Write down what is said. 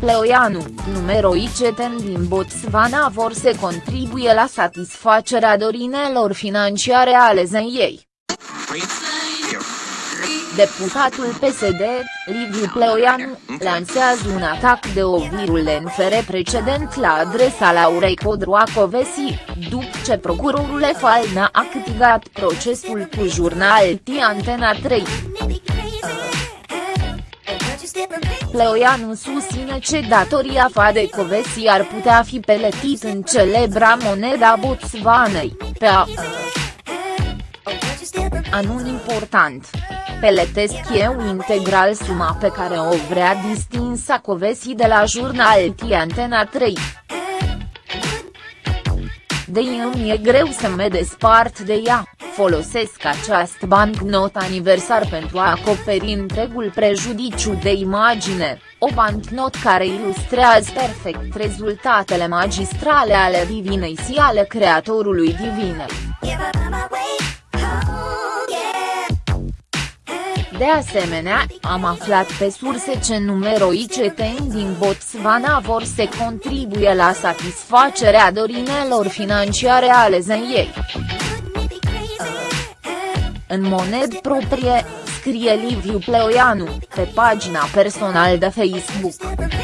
Pleoianu, numeroi ceteni din Botswana vor să contribuie la satisfacerea dorinelor financiare ale zeiei. Deputatul PSD, Liviu Pleoianu, lansează un atac de o virulent precedent la adresa Laurei Codroacovesi, după ce procurorul EFAL n-a câștigat procesul cu jurnal T Antena 3. Pleoianu susține că datoria Fadecovesi ar putea fi peletit în celebra moneda Botswanei, pe a Anun important. Peletesc eu integral suma pe care o vrea distinsa Covesi de la jurnal T Antena 3. De îmi e greu să mă despart de ea, folosesc această bancnot aniversar pentru a acoperi întregul prejudiciu de imagine, o bancnot care ilustrează perfect rezultatele magistrale ale divinei și ale creatorului divinei. De asemenea, am aflat pe surse ce numeroi ceteni din Botswana vor să contribuie la satisfacerea dorinelor financiare ale zeiei. În moned proprie, scrie Liviu Pleoianu, pe pagina personală de Facebook.